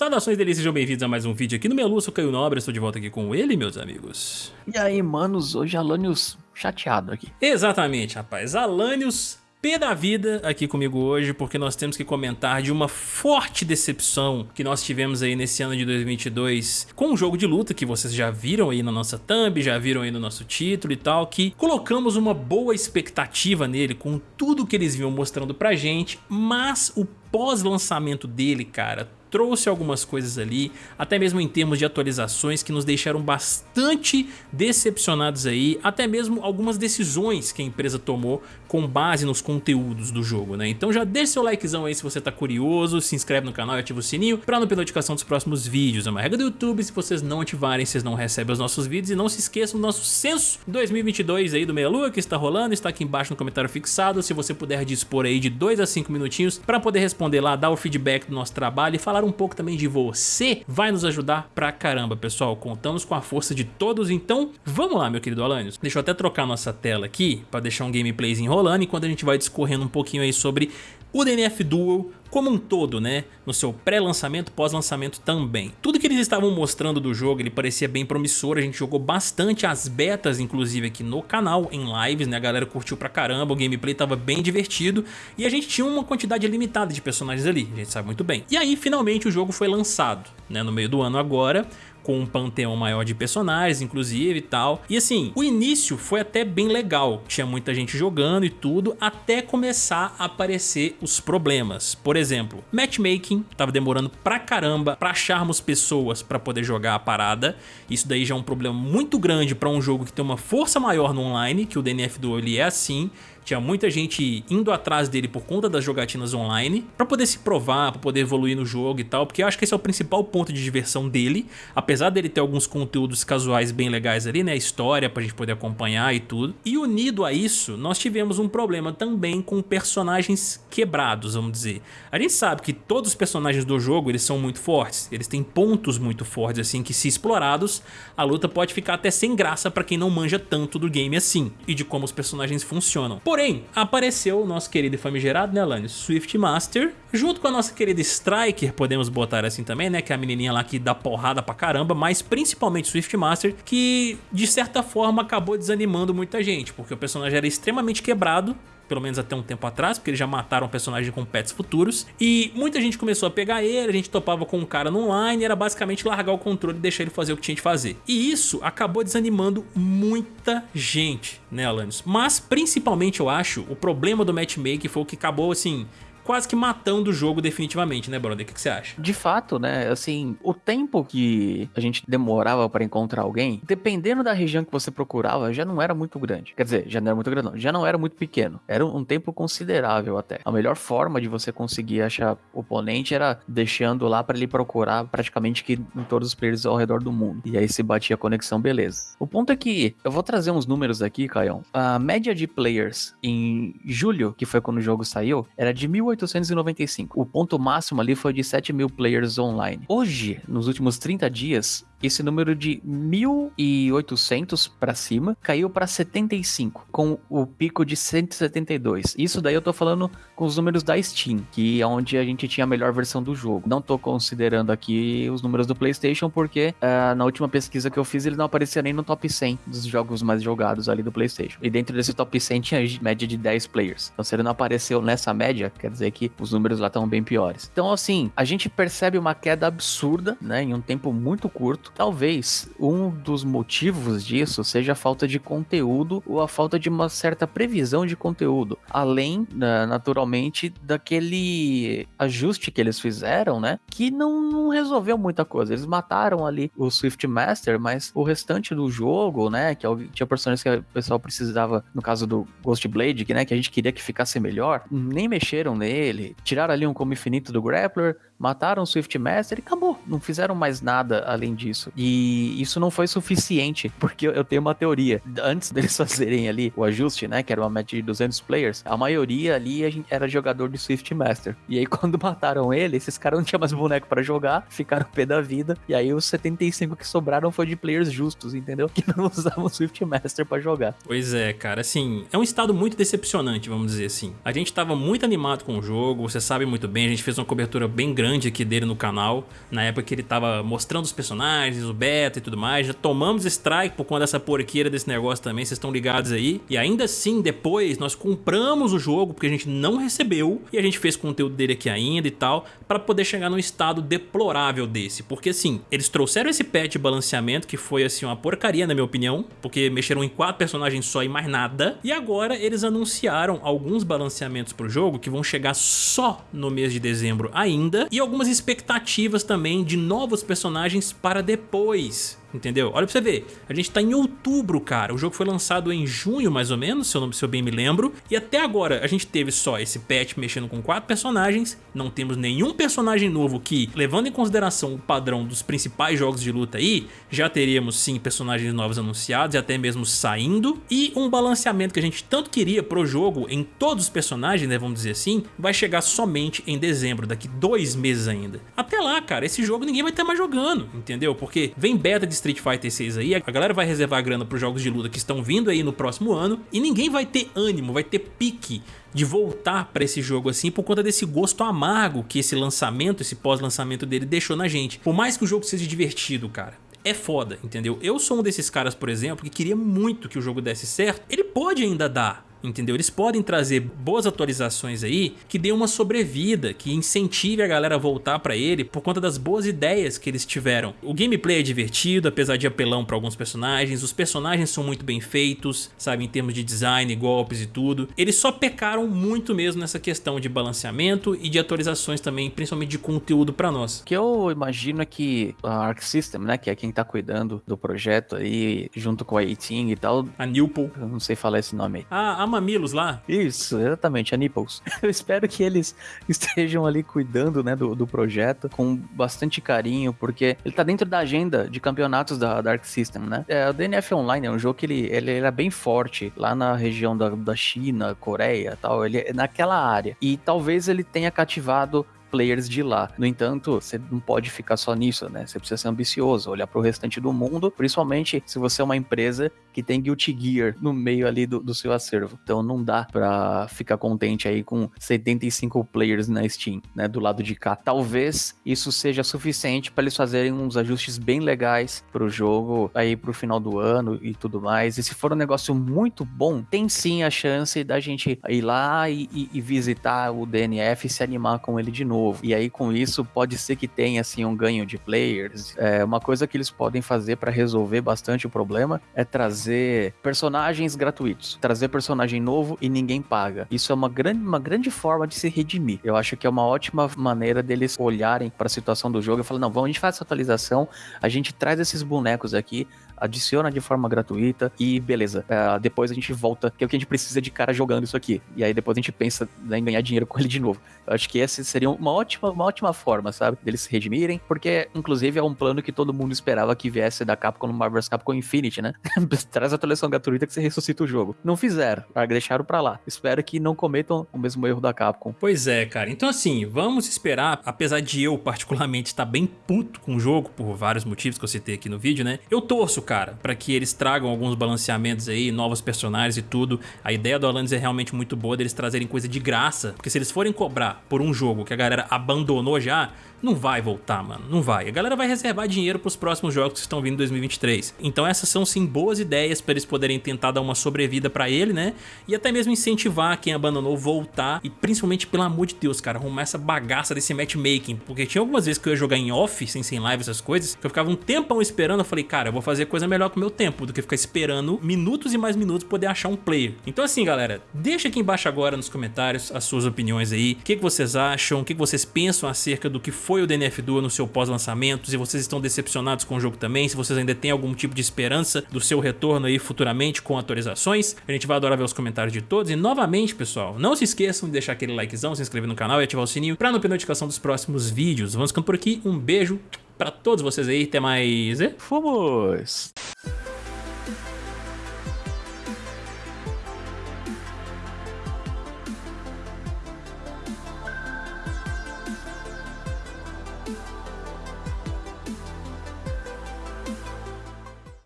Saudações delícias, sejam bem-vindos a mais um vídeo aqui no Melu, sou Caio Nobre, estou de volta aqui com ele, meus amigos. E aí, manos, hoje Alanios chateado aqui. Exatamente, rapaz, Alanios P da vida aqui comigo hoje, porque nós temos que comentar de uma forte decepção que nós tivemos aí nesse ano de 2022 com um jogo de luta que vocês já viram aí na nossa thumb, já viram aí no nosso título e tal, que colocamos uma boa expectativa nele com tudo que eles vinham mostrando pra gente, mas o pós-lançamento dele, cara, trouxe algumas coisas ali, até mesmo em termos de atualizações que nos deixaram bastante decepcionados aí, até mesmo algumas decisões que a empresa tomou com base nos conteúdos do jogo, né? Então já deixa seu likezão aí se você tá curioso, se inscreve no canal e ativa o sininho pra não perder notificação dos próximos vídeos. É uma regra do YouTube, se vocês não ativarem, vocês não recebem os nossos vídeos e não se esqueçam do nosso censo 2022 aí do Meia Lua que está rolando, está aqui embaixo no comentário fixado, se você puder dispor aí de 2 a 5 minutinhos pra poder responder lá, dar o feedback do nosso trabalho e falar falar um pouco também de você vai nos ajudar pra caramba, pessoal. Contamos com a força de todos, então vamos lá, meu querido Alanios. Deixa eu até trocar nossa tela aqui pra deixar um gameplayzinho rolando enquanto a gente vai discorrendo um pouquinho aí sobre o DNF Duel como um todo, né? No seu pré-lançamento, pós-lançamento também. Tudo que eles estavam mostrando do jogo, ele parecia bem promissor, a gente jogou bastante as betas, inclusive aqui no canal, em lives, né? A galera curtiu pra caramba, o gameplay tava bem divertido e a gente tinha uma quantidade limitada de personagens ali, a gente sabe muito bem. E aí, finalmente, o jogo foi lançado, né? No meio do ano agora, com um panteão maior de personagens, inclusive e tal. E assim, o início foi até bem legal, tinha muita gente jogando e tudo, até começar a aparecer os problemas. Por exemplo, matchmaking tava demorando pra caramba pra acharmos pessoas pra poder jogar a parada. Isso daí já é um problema muito grande pra um jogo que tem uma força maior no online, que o DNF Duel ele é assim. Tinha muita gente indo atrás dele por conta das jogatinas online, pra poder se provar, pra poder evoluir no jogo e tal, porque eu acho que esse é o principal ponto de diversão dele, apesar dele ter alguns conteúdos casuais bem legais ali, né, história pra gente poder acompanhar e tudo. E unido a isso, nós tivemos um problema também com personagens quebrados, vamos dizer. A gente sabe que todos os personagens do jogo, eles são muito fortes, eles têm pontos muito fortes assim, que se explorados, a luta pode ficar até sem graça pra quem não manja tanto do game assim, e de como os personagens funcionam. Porém, Porém, apareceu o nosso querido e famigerado, né, Alanis? Swift Master, junto com a nossa querida Striker, podemos botar assim também, né, que é a menininha lá que dá porrada pra caramba, mas principalmente Swift Master, que de certa forma acabou desanimando muita gente, porque o personagem era extremamente quebrado, pelo menos até um tempo atrás, porque eles já mataram o personagem com pets futuros. E muita gente começou a pegar ele, a gente topava com um cara no online, era basicamente largar o controle e deixar ele fazer o que tinha de fazer. E isso acabou desanimando muita gente, né, Alanis? Mas principalmente eu acho, o problema do matchmaking foi o que acabou assim quase que matando o jogo definitivamente, né, brother? O que, que, você acha? De fato, né, assim, o tempo que a gente demorava para encontrar alguém, dependendo da região que você procurava, já não era muito grande. Quer dizer, já não era muito grande, não, já não era muito pequeno. Era um tempo considerável até. A melhor forma de você conseguir achar oponente era deixando lá para ele procurar praticamente que em todos os players ao redor do mundo. E aí se batia a conexão, beleza. O ponto é que eu vou trazer uns números aqui, Caião. A média de players em julho, que foi quando o jogo saiu, era de 1800 1895. O ponto máximo ali foi de 7 mil players online. Hoje, nos últimos 30 dias, esse número de 1.800 para cima caiu para 75, com o pico de 172. Isso daí eu tô falando com os números da Steam, que é onde a gente tinha a melhor versão do jogo. Não tô considerando aqui os números do PlayStation, porque uh, na última pesquisa que eu fiz ele não aparecia nem no top 100 dos jogos mais jogados ali do PlayStation. E dentro desse top 100 tinha média de 10 players. Então se ele não apareceu nessa média, quer dizer que os números lá estão bem piores. Então assim, a gente percebe uma queda absurda, né, em um tempo muito curto Talvez um dos motivos disso seja a falta de conteúdo ou a falta de uma certa previsão de conteúdo, além, né, naturalmente, daquele ajuste que eles fizeram, né? Que não, não resolveu muita coisa. Eles mataram ali o Swift Master, mas o restante do jogo, né? Que é tinha personagens que o pessoal precisava, no caso do Ghost Blade, que, né, que a gente queria que ficasse melhor, nem mexeram nele, tiraram ali um como infinito do Grappler, mataram o Swift Master e acabou. Não fizeram mais nada além disso. E isso não foi suficiente, porque eu tenho uma teoria. Antes deles fazerem ali o ajuste, né, que era uma match de 200 players, a maioria ali era jogador de Swift Master. E aí quando mataram ele, esses caras não tinham mais boneco para jogar, ficaram pé da vida. E aí os 75 que sobraram foi de players justos, entendeu? Que não usavam Swift Master para jogar. Pois é, cara, assim, é um estado muito decepcionante, vamos dizer assim. A gente tava muito animado com o jogo, você sabe muito bem, a gente fez uma cobertura bem grande grande aqui dele no canal, na época que ele tava mostrando os personagens, o beta e tudo mais, já tomamos strike por conta dessa porqueira desse negócio também, vocês estão ligados aí. E ainda assim, depois nós compramos o jogo, porque a gente não recebeu, e a gente fez conteúdo dele aqui ainda e tal, para poder chegar num estado deplorável desse. Porque assim, eles trouxeram esse patch de balanceamento, que foi assim uma porcaria na minha opinião, porque mexeram em quatro personagens só e mais nada, e agora eles anunciaram alguns balanceamentos pro jogo que vão chegar só no mês de dezembro ainda, e algumas expectativas também de novos personagens para depois entendeu? Olha pra você ver, a gente tá em outubro, cara, o jogo foi lançado em junho mais ou menos, se eu, se eu bem me lembro, e até agora a gente teve só esse patch mexendo com quatro personagens, não temos nenhum personagem novo que, levando em consideração o padrão dos principais jogos de luta aí, já teríamos sim personagens novos anunciados e até mesmo saindo, e um balanceamento que a gente tanto queria pro jogo em todos os personagens, né, vamos dizer assim, vai chegar somente em dezembro, daqui dois meses ainda. Até lá, cara, esse jogo ninguém vai estar mais jogando, entendeu? Porque vem beta de Street Fighter 6 aí, a galera vai reservar grana para os jogos de luta que estão vindo aí no próximo ano e ninguém vai ter ânimo, vai ter pique de voltar para esse jogo assim por conta desse gosto amargo que esse lançamento, esse pós-lançamento dele deixou na gente. Por mais que o jogo seja divertido, cara, é foda, entendeu? Eu sou um desses caras, por exemplo, que queria muito que o jogo desse certo. Ele pode ainda dar, entendeu? Eles podem trazer boas atualizações aí que dê uma sobrevida, que incentive a galera a voltar pra ele por conta das boas ideias que eles tiveram. O gameplay é divertido, apesar de apelão pra alguns personagens, os personagens são muito bem feitos, sabe, em termos de design, golpes e tudo. Eles só pecaram muito mesmo nessa questão de balanceamento e de atualizações também, principalmente de conteúdo pra nós. O que eu imagino é que a Arc System, né, que é quem tá cuidando do projeto aí, junto com a 18 e tal... A Newpool. Eu não sei falar esse nome aí. Ah, a Mamilos lá? Isso, exatamente, a Nipples. Eu espero que eles estejam ali cuidando, né, do, do projeto com bastante carinho, porque ele tá dentro da agenda de campeonatos da Dark System, né? É, o DNF Online é um jogo que ele, ele era bem forte lá na região da, da China, Coreia tal, ele é naquela área. E talvez ele tenha cativado players de lá. No entanto, você não pode ficar só nisso, né? Você precisa ser ambicioso, olhar para o restante do mundo, principalmente se você é uma empresa que tem Guilty Gear no meio ali do, do seu acervo. Então não dá para ficar contente aí com 75 players na Steam, né? Do lado de cá. Talvez isso seja suficiente para eles fazerem uns ajustes bem legais pro jogo aí pro final do ano e tudo mais. E se for um negócio muito bom, tem sim a chance da gente ir lá e, e, e visitar o DNF e se animar com ele de novo novo. E aí, com isso, pode ser que tenha assim um ganho de players. É, uma coisa que eles podem fazer para resolver bastante o problema é trazer personagens gratuitos. Trazer personagem novo e ninguém paga. Isso é uma grande, uma grande forma de se redimir. Eu acho que é uma ótima maneira deles olharem para a situação do jogo e falar: não, vamos, a gente faz essa atualização, a gente traz esses bonecos aqui, adiciona de forma gratuita e beleza. Uh, depois a gente volta, que é o que a gente precisa de cara jogando isso aqui. E aí depois a gente pensa né, em ganhar dinheiro com ele de novo. Eu acho que essa seria uma ótima, uma ótima forma, sabe? Deles se redimirem, porque inclusive é um plano que todo mundo esperava que viesse da Capcom no Marvel's Capcom Infinity, né? Traz a atualização gratuita que você ressuscita o jogo. Não fizeram, deixaram pra lá. Espero que não cometam o mesmo erro da Capcom. Pois é, cara. Então assim, vamos esperar, apesar de eu particularmente estar bem puto com o jogo, por vários motivos que eu citei aqui no vídeo, né? Eu torço, cara, para que eles tragam alguns balanceamentos aí, novos personagens e tudo. A ideia do Alanis é realmente muito boa deles trazerem coisa de graça, porque se eles forem cobrar por um jogo que a galera abandonou já, não vai voltar, mano, não vai. A galera vai reservar dinheiro pros próximos jogos que estão vindo em 2023. Então essas são sim boas ideias para eles poderem tentar dar uma sobrevida para ele, né? E até mesmo incentivar quem abandonou voltar e principalmente, pelo amor de Deus, cara, arrumar essa bagaça desse matchmaking. Porque tinha algumas vezes que eu ia jogar em off, sem sem live, essas coisas, que eu ficava um tempão esperando, eu falei, cara, eu vou fazer coisa melhor com o meu tempo do que ficar esperando minutos e mais minutos poder achar um player. Então assim, galera, deixa aqui embaixo agora nos comentários as suas opiniões aí, o que, que vocês acham, o que, que vocês pensam acerca do que foi o DNF Duo no seu pós-lançamento, se vocês estão decepcionados com o jogo também, se vocês ainda têm algum tipo de esperança do seu retorno aí futuramente com atualizações. A gente vai adorar ver os comentários de todos. E novamente, pessoal, não se esqueçam de deixar aquele likezão, se inscrever no canal e ativar o sininho para não perder notificação dos próximos vídeos. Vamos ficando por aqui, um beijo para todos vocês aí, até mais... Fomos!